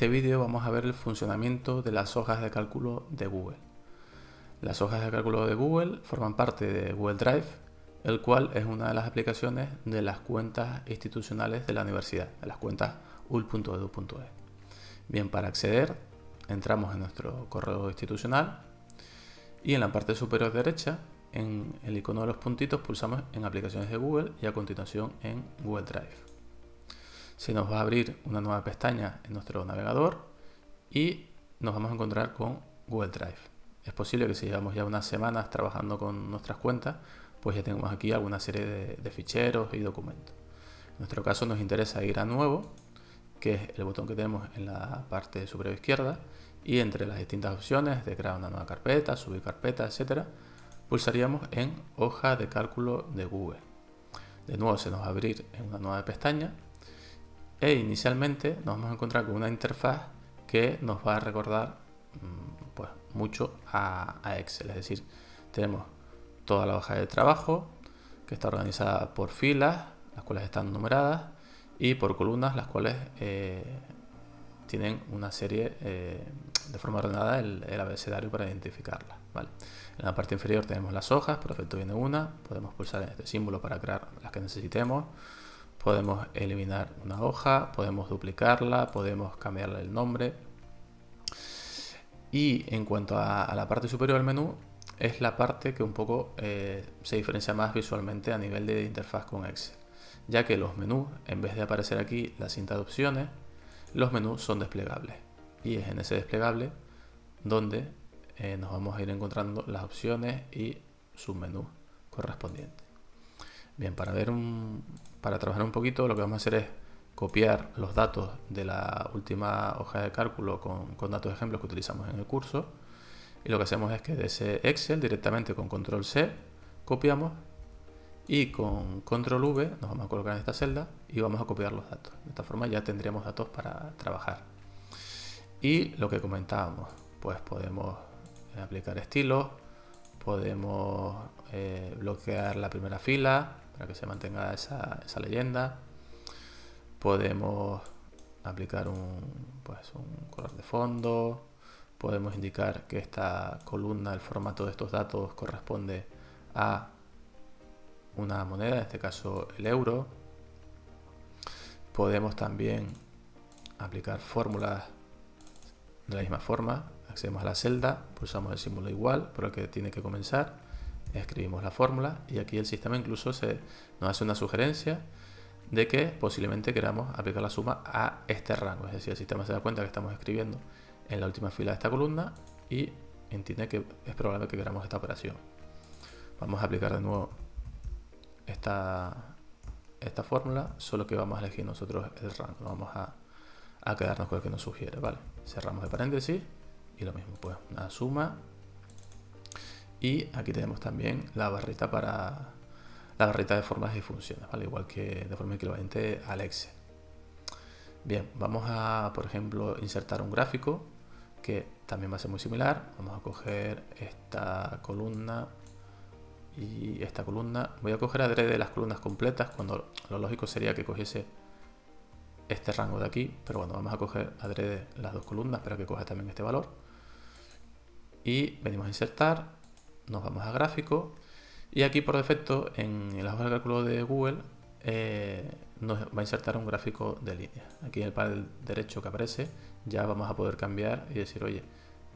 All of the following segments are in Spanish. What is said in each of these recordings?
este vídeo vamos a ver el funcionamiento de las hojas de cálculo de Google. Las hojas de cálculo de Google forman parte de Google Drive, el cual es una de las aplicaciones de las cuentas institucionales de la universidad, de las cuentas ul.edu.es. Bien, para acceder entramos en nuestro correo institucional y en la parte superior derecha, en el icono de los puntitos, pulsamos en aplicaciones de Google y a continuación en Google Drive se nos va a abrir una nueva pestaña en nuestro navegador y nos vamos a encontrar con Google Drive. Es posible que si llevamos ya unas semanas trabajando con nuestras cuentas, pues ya tenemos aquí alguna serie de, ficheros y documentos. En nuestro caso nos interesa ir a nuevo, que es el botón que tenemos en la parte superior izquierda, y entre las distintas opciones de crear una nueva carpeta, subir carpeta, etcétera, pulsaríamos en hoja de cálculo de Google. De nuevo se nos va a abrir en una nueva pestaña e inicialmente nos vamos a encontrar con una interfaz que nos va a recordar mm, pues, mucho a, Excel. Es decir, tenemos toda la hoja de trabajo que está organizada por filas, las cuales están numeradas, y por columnas, las cuales eh, tienen una serie eh, de forma ordenada el, abecedario para identificarlas. En la parte inferior tenemos las hojas, por defecto viene una, podemos pulsar este símbolo para crear las que necesitemos podemos eliminar una hoja, podemos duplicarla, podemos cambiarle el nombre. Y en cuanto a, la parte superior del menú, es la parte que un poco eh, se diferencia más visualmente a nivel de interfaz con Excel, ya que los menús, en vez de aparecer aquí la cinta de opciones, los menús son desplegables. Y es en ese desplegable donde eh, nos vamos a ir encontrando las opciones y submenús correspondientes. Bien, para, ver un, para trabajar un poquito lo que vamos a hacer es copiar los datos de la última hoja de cálculo con, con datos de ejemplos que utilizamos en el curso. Y lo que hacemos es que de ese Excel directamente con control C copiamos y con control V nos vamos a colocar en esta celda y vamos a copiar los datos. De esta forma ya tendríamos datos para trabajar. Y lo que comentábamos, pues podemos aplicar estilos, podemos eh, bloquear la primera fila, para que se mantenga esa, leyenda. Podemos aplicar un, pues, un color de fondo. Podemos indicar que esta columna, el formato de estos datos corresponde a una moneda, en este caso el euro. Podemos también aplicar fórmulas de la misma forma. Accedemos a la celda, pulsamos el símbolo igual por el que tiene que comenzar escribimos la fórmula y aquí el sistema incluso se, nos hace una sugerencia de que posiblemente queramos aplicar la suma a este rango. Es decir, el sistema se da cuenta que estamos escribiendo en la última fila de esta columna y entiende que es probable que queramos esta operación. Vamos a aplicar de nuevo esta, esta fórmula, solo que vamos a elegir nosotros el rango. Vamos a, a quedarnos con el que nos sugiere. Vale, cerramos el paréntesis y lo mismo, pues una suma y aquí tenemos también la barrita para la barrita de formas y funciones, al igual que de forma equivalente al Excel. Bien, vamos a, por ejemplo, insertar un gráfico que también va a ser muy similar. Vamos a coger esta columna y esta columna. Voy a coger adrede las columnas completas cuando lo lógico sería que cogiese este rango de aquí, pero bueno, vamos a coger adrede las dos columnas para que coja también este valor. Y venimos a insertar nos vamos a gráfico y aquí por defecto en la hoja de cálculo de Google eh, nos va a insertar un gráfico de línea. Aquí en el panel derecho que aparece ya vamos a poder cambiar y decir, oye,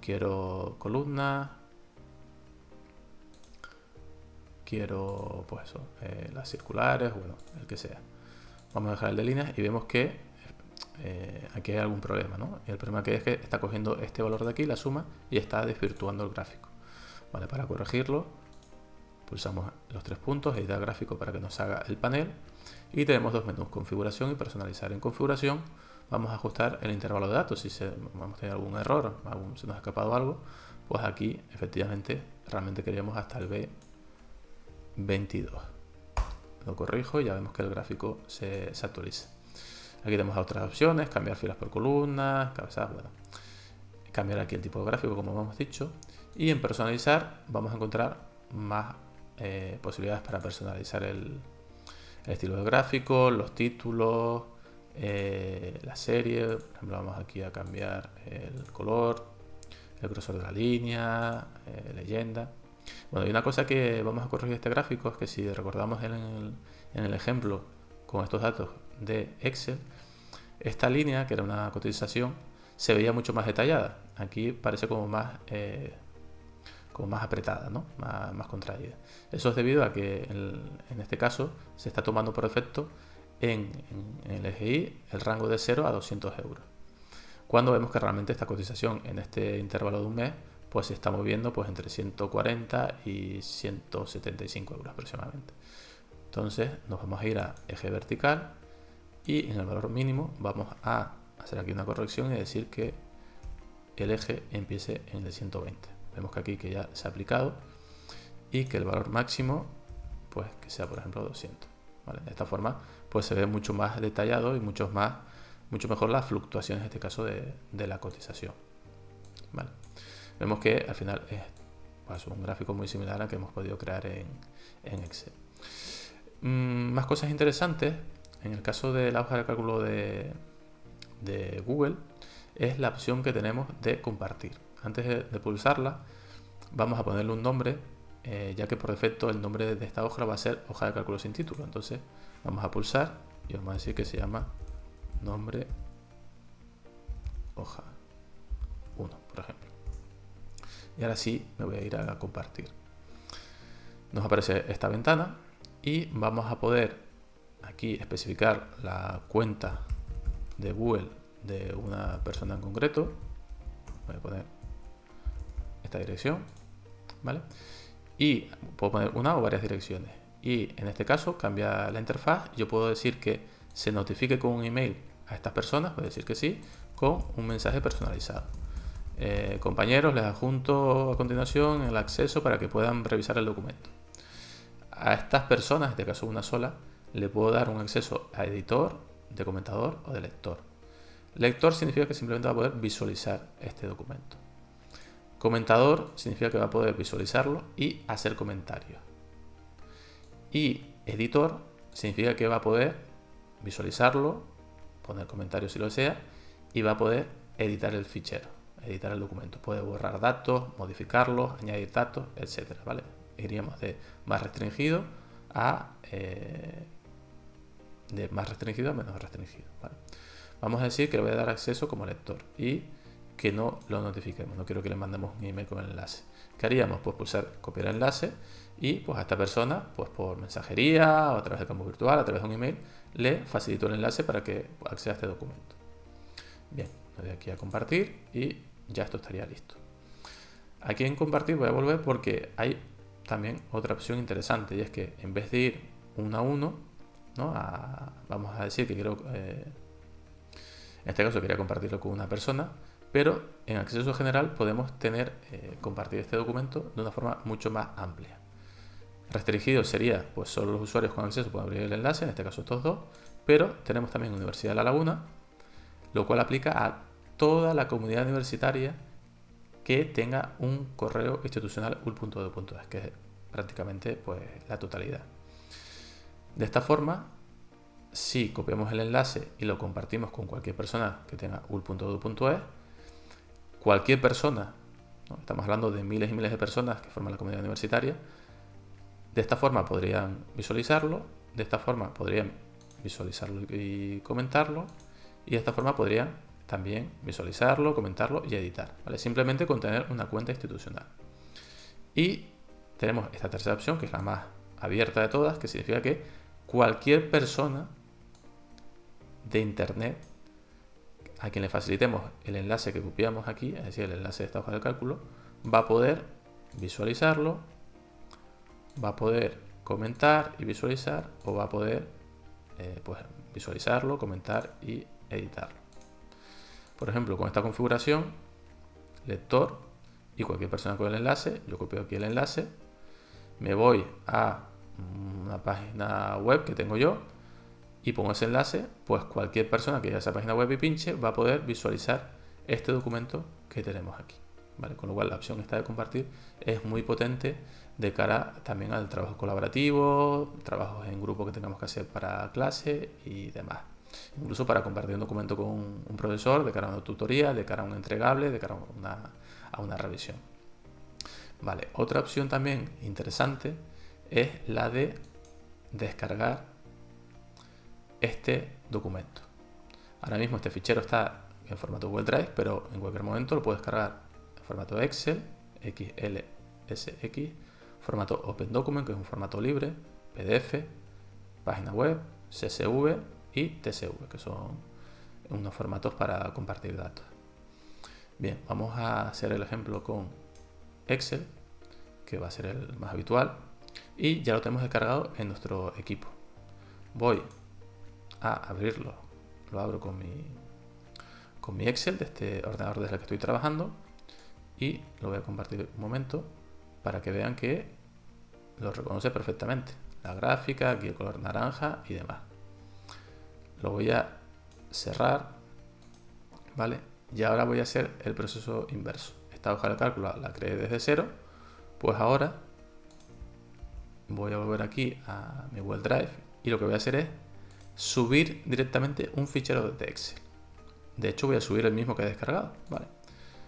quiero columnas, quiero pues eh, las circulares, bueno, el que sea. Vamos a dejar el de líneas y vemos que eh, aquí hay algún problema, ¿no? El problema que es que está cogiendo este valor de aquí, la suma, y está desvirtuando el gráfico. Para corregirlo, pulsamos los tres puntos, editar gráfico para que nos haga el panel y tenemos dos menús, configuración y personalizar. En configuración vamos a ajustar el intervalo de datos, si se, vamos a tener algún error, se nos ha escapado algo, pues aquí efectivamente realmente queríamos hasta el B22. Lo corrijo y ya vemos que el gráfico se, se actualiza. Aquí tenemos otras opciones, cambiar filas por columnas, cabezadas, bueno. Cambiar aquí el tipo de gráfico como hemos dicho y en personalizar vamos a encontrar más eh, posibilidades para personalizar el, estilo de gráfico, los títulos, eh, la serie, por ejemplo vamos aquí a cambiar el color, el grosor de la línea, eh, leyenda. Bueno, y una cosa que vamos a corregir este gráfico es que si recordamos en el, en el ejemplo con estos datos de Excel, esta línea, que era una cotización, se veía mucho más detallada. Aquí parece como más, como más apretada, ¿no? más, contraída. Eso es debido a que en, este caso se está tomando por efecto en, el EGI el rango de 0 a 200 euros. Cuando vemos que realmente esta cotización en este intervalo de un mes pues se está moviendo pues entre 140 y 175 euros aproximadamente. Entonces nos vamos a ir a eje vertical y en el valor mínimo vamos a hacer aquí una corrección y decir que el eje empiece en el 120. Vemos que aquí que ya se ha aplicado y que el valor máximo pues que sea por ejemplo 200. De esta forma pues se ve mucho más detallado y mucho, más, mucho mejor las fluctuaciones en este caso de, la cotización. Vemos que al final es pues, un gráfico muy similar al que hemos podido crear en, en Excel. Mm, más cosas interesantes, en el caso de la hoja de cálculo de, Google, es la opción que tenemos de compartir. Antes de, pulsarla, vamos a ponerle un nombre, eh, ya que por defecto el nombre de esta hoja va a ser hoja de cálculo sin título. Entonces vamos a pulsar y vamos a decir que se llama nombre hoja 1, por ejemplo. Y ahora sí me voy a ir a compartir. Nos aparece esta ventana y vamos a poder aquí especificar la cuenta de Google de una persona en concreto. Voy a poner esta dirección, ¿vale? Y puedo poner una o varias direcciones. Y en este caso cambia la interfaz. Yo puedo decir que se notifique con un email a estas personas, a decir que sí, con un mensaje personalizado. Eh, compañeros, les adjunto a continuación el acceso para que puedan revisar el documento a estas personas, en este caso una sola, le puedo dar un acceso a editor, de comentador o de lector. Lector significa que simplemente va a poder visualizar este documento. Comentador significa que va a poder visualizarlo y hacer comentarios. Y editor significa que va a poder visualizarlo, poner comentarios si lo desea, y va a poder editar el fichero, editar el documento. Puede borrar datos, modificarlos, añadir datos, etcétera, ¿vale? iríamos de más restringido a eh, de más restringido a menos restringido. Vamos a decir que le voy a dar acceso como lector y que no lo notifiquemos. No quiero que le mandemos un email con el enlace. ¿Qué haríamos? Pues pulsar copiar el enlace y pues a esta persona, pues por mensajería o a través de campo virtual, a través de un email, le facilito el enlace para que acceda a este documento. Bien, le doy aquí a compartir y ya esto estaría listo. Aquí en compartir voy a volver porque hay también otra opción interesante y es que en vez de ir uno a uno, ¿no? vamos a decir que quiero, eh, en este caso quería compartirlo con una persona, pero en acceso general podemos tener eh, compartir este documento de una forma mucho más amplia. Restringido sería, pues solo los usuarios con acceso pueden abrir el enlace, en este caso estos dos, pero tenemos también Universidad de La Laguna, lo cual aplica a toda la comunidad universitaria que tenga un correo institucional ul.edu.es, que es prácticamente pues, la totalidad. De esta forma, si copiamos el enlace y lo compartimos con cualquier persona que tenga ul.edu.es, cualquier persona, estamos hablando de miles y miles de personas que forman la comunidad universitaria, de esta forma podrían visualizarlo, de esta forma podrían visualizarlo y comentarlo, y de esta forma podrían también visualizarlo, comentarlo y editar. ¿vale? Simplemente con tener una cuenta institucional. Y tenemos esta tercera opción, que es la más abierta de todas, que significa que cualquier persona de Internet a quien le facilitemos el enlace que copiamos aquí, es decir, el enlace de esta hoja de cálculo, va a poder visualizarlo, va a poder comentar y visualizar, o va a poder eh, pues, visualizarlo, comentar y editarlo. Por ejemplo, con esta configuración, lector y cualquier persona con el enlace, yo copio aquí el enlace, me voy a una página web que tengo yo y pongo ese enlace, pues cualquier persona que vaya a esa página web y pinche va a poder visualizar este documento que tenemos aquí. ¿vale? Con lo cual la opción esta de compartir es muy potente de cara también al trabajo colaborativo, trabajos en grupo que tengamos que hacer para clase y demás. incluso para compartir un documento con un profesor de cara a una tutoría, de cara a un entregable, de cara a una, a una revisión. Vale, otra opción también interesante es la de descargar este documento. Ahora mismo este fichero está en formato Google Drive, pero en cualquier momento lo puedes cargar en formato Excel, XLSX, formato Open Document, que es un formato libre, PDF, página web, CSV y TSV, que son unos formatos para compartir datos. Bien, vamos a hacer el ejemplo con Excel, que va a ser el más habitual, y ya lo tenemos descargado en nuestro equipo. Voy a abrirlo, lo abro con mi, con mi Excel de este ordenador desde el que estoy trabajando y lo voy a compartir un momento para que vean que lo reconoce perfectamente. La gráfica, aquí el color naranja y demás. Lo voy a cerrar, ¿vale? Y ahora voy a hacer el proceso inverso. Esta hoja de cálculo la creé desde cero, pues ahora voy a volver aquí a mi Google Drive y lo que voy a hacer es subir directamente un fichero de Excel. De hecho voy a subir el mismo que he descargado, ¿vale?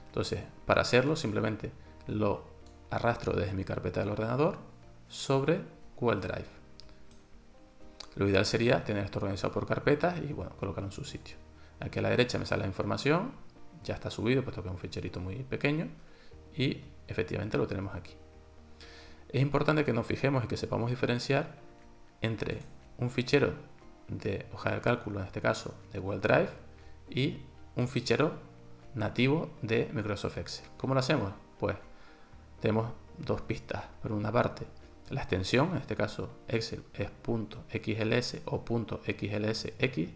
Entonces, para hacerlo simplemente lo arrastro desde mi carpeta del ordenador sobre Google Drive. Lo ideal sería tener esto organizado por carpetas y bueno, colocarlo en su sitio. Aquí a la derecha me sale la información, ya está subido puesto que es un ficherito muy pequeño y efectivamente lo tenemos aquí. Es importante que nos fijemos y que sepamos diferenciar entre un fichero de hoja de cálculo, en este caso de Google Drive, y un fichero nativo de Microsoft Excel. ¿Cómo lo hacemos? Pues tenemos dos pistas. Por una parte, la extensión, en este caso Excel es .xls o .xlsx,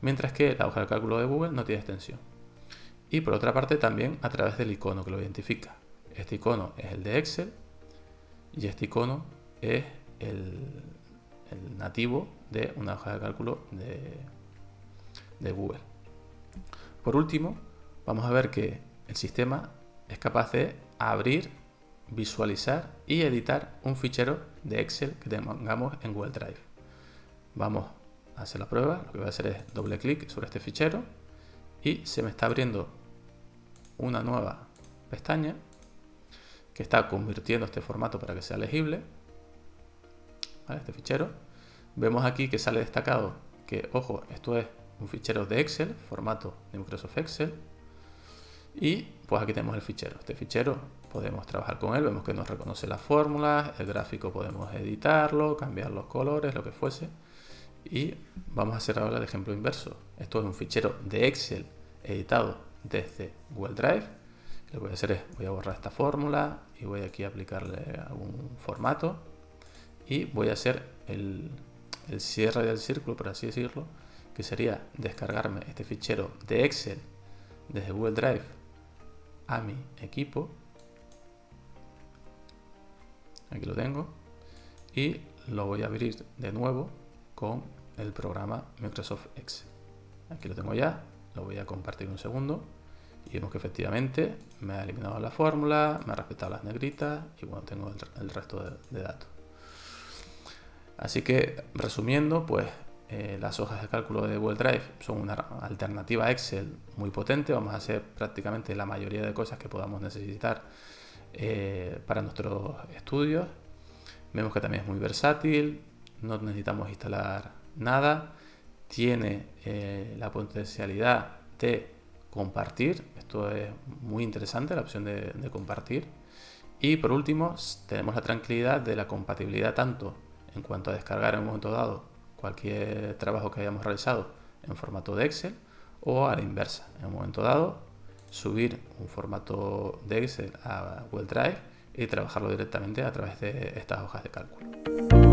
mientras que la hoja de cálculo de Google no tiene extensión. Y por otra parte también a través del icono que lo identifica. Este icono es el de Excel y este icono es el, nativo de una hoja de cálculo de, de Google. Por último, vamos a ver que el sistema es capaz de abrir, visualizar y editar un fichero de Excel que tengamos en Google Drive. Vamos a hacer la prueba, lo que voy a hacer es doble clic sobre este fichero y se me está abriendo una nueva pestaña que está convirtiendo este formato para que sea legible. Este fichero. Vemos aquí que sale destacado que, ojo, esto es un fichero de Excel, formato de Microsoft Excel. Y pues aquí tenemos el fichero. Este fichero podemos trabajar con él, vemos que nos reconoce las fórmulas, el gráfico podemos editarlo, cambiar los colores, lo que fuese. Y vamos a hacer ahora el ejemplo inverso. Esto es un fichero de Excel editado desde Google Drive. Lo que voy a hacer es, voy a borrar esta fórmula y voy aquí a aplicarle algún formato. Y voy a hacer el, el cierre del círculo, por así decirlo, que sería descargarme este fichero de Excel desde Google Drive a mi equipo. Aquí lo tengo. Y lo voy a abrir de nuevo con el programa Microsoft Excel. Aquí lo tengo ya, lo voy a compartir un segundo y vemos que efectivamente me ha eliminado la fórmula, me ha respetado las negritas y bueno, tengo el, resto de, datos. Así que resumiendo, pues eh, las hojas de cálculo de Google Drive son una alternativa a Excel muy potente. Vamos a hacer prácticamente la mayoría de cosas que podamos necesitar eh, para nuestros estudios. Vemos que también es muy versátil, no necesitamos instalar nada. Tiene eh, la potencialidad de compartir. Esto es muy interesante, la opción de compartir. Y por último, tenemos la tranquilidad de la compatibilidad tanto en cuanto a descargar en un momento dado cualquier trabajo que hayamos realizado en formato de Excel o a la inversa, en un momento dado, subir un formato de Excel a Google Drive y trabajarlo directamente a través de estas hojas de cálculo.